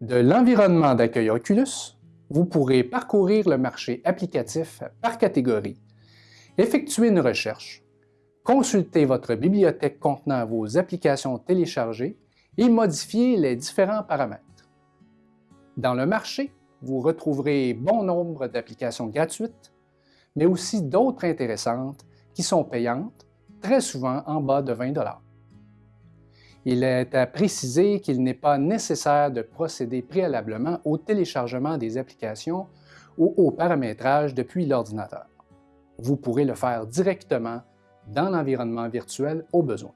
De l'environnement d'accueil Oculus, vous pourrez parcourir le marché applicatif par catégorie, effectuer une recherche, consulter votre bibliothèque contenant vos applications téléchargées et modifier les différents paramètres. Dans le marché, vous retrouverez bon nombre d'applications gratuites, mais aussi d'autres intéressantes qui sont payantes, très souvent en bas de 20 Il est à préciser qu'il n'est pas nécessaire de procéder préalablement au téléchargement des applications ou au paramétrage depuis l'ordinateur. Vous pourrez le faire directement dans l'environnement virtuel au besoin.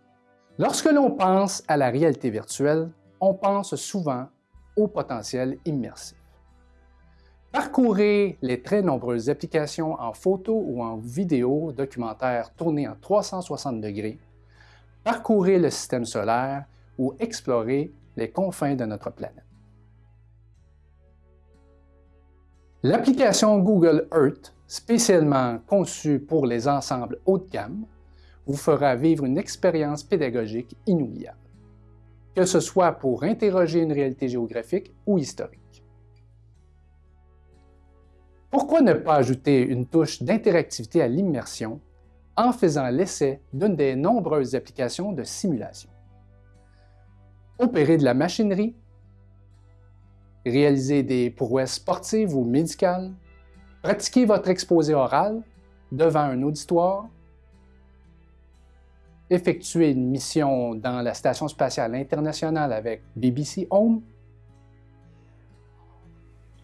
Lorsque l'on pense à la réalité virtuelle, on pense souvent au potentiel immersif. Parcourez les très nombreuses applications en photo ou en vidéo documentaire tournées en 360 degrés, parcourez le système solaire ou explorez les confins de notre planète. L'application Google Earth, spécialement conçue pour les ensembles haut de gamme, vous fera vivre une expérience pédagogique inoubliable, que ce soit pour interroger une réalité géographique ou historique. Pourquoi ne pas ajouter une touche d'interactivité à l'immersion en faisant l'essai d'une des nombreuses applications de simulation? Opérer de la machinerie, réaliser des prouesses sportives ou médicales, pratiquer votre exposé oral devant un auditoire, effectuer une mission dans la Station spatiale internationale avec BBC Home,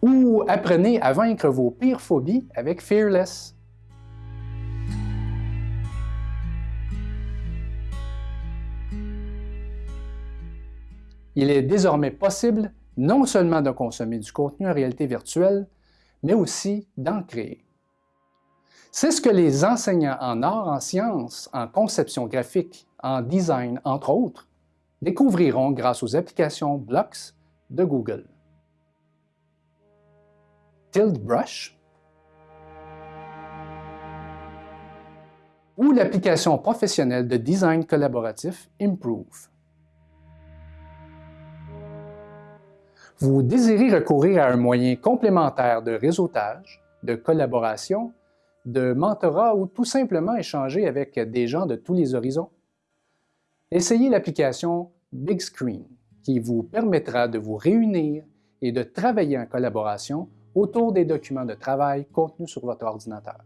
ou apprenez à vaincre vos pires phobies avec Fearless. Il est désormais possible non seulement de consommer du contenu en réalité virtuelle, mais aussi d'en créer. C'est ce que les enseignants en arts, en sciences, en conception graphique, en design, entre autres, découvriront grâce aux applications Blocks de Google. Tilt Brush ou l'application professionnelle de design collaboratif Improve. Vous désirez recourir à un moyen complémentaire de réseautage, de collaboration de mentorat ou tout simplement échanger avec des gens de tous les horizons? Essayez l'application Big Screen qui vous permettra de vous réunir et de travailler en collaboration autour des documents de travail contenus sur votre ordinateur.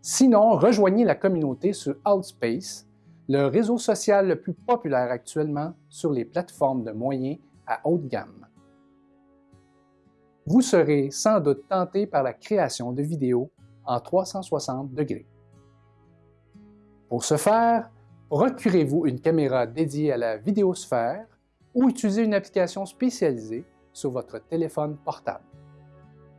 Sinon, rejoignez la communauté sur Outspace, le réseau social le plus populaire actuellement sur les plateformes de moyens à haute gamme vous serez sans doute tenté par la création de vidéos en 360 degrés. Pour ce faire, procurez-vous une caméra dédiée à la vidéosphère ou utilisez une application spécialisée sur votre téléphone portable.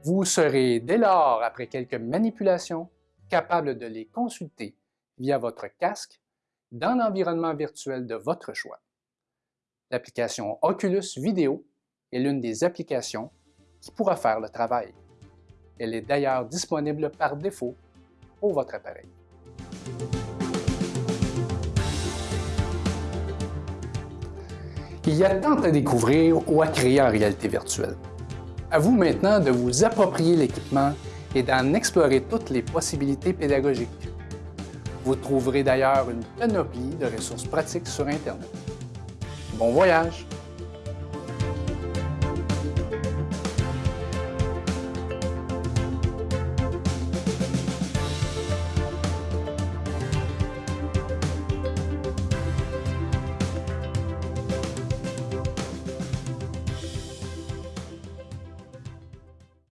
Vous serez dès lors, après quelques manipulations, capable de les consulter via votre casque dans l'environnement virtuel de votre choix. L'application Oculus Video est l'une des applications qui pourra faire le travail. Elle est d'ailleurs disponible par défaut pour votre appareil. Il y a tant à découvrir ou à créer en réalité virtuelle. À vous maintenant de vous approprier l'équipement et d'en explorer toutes les possibilités pédagogiques. Vous trouverez d'ailleurs une panoplie de ressources pratiques sur Internet. Bon voyage!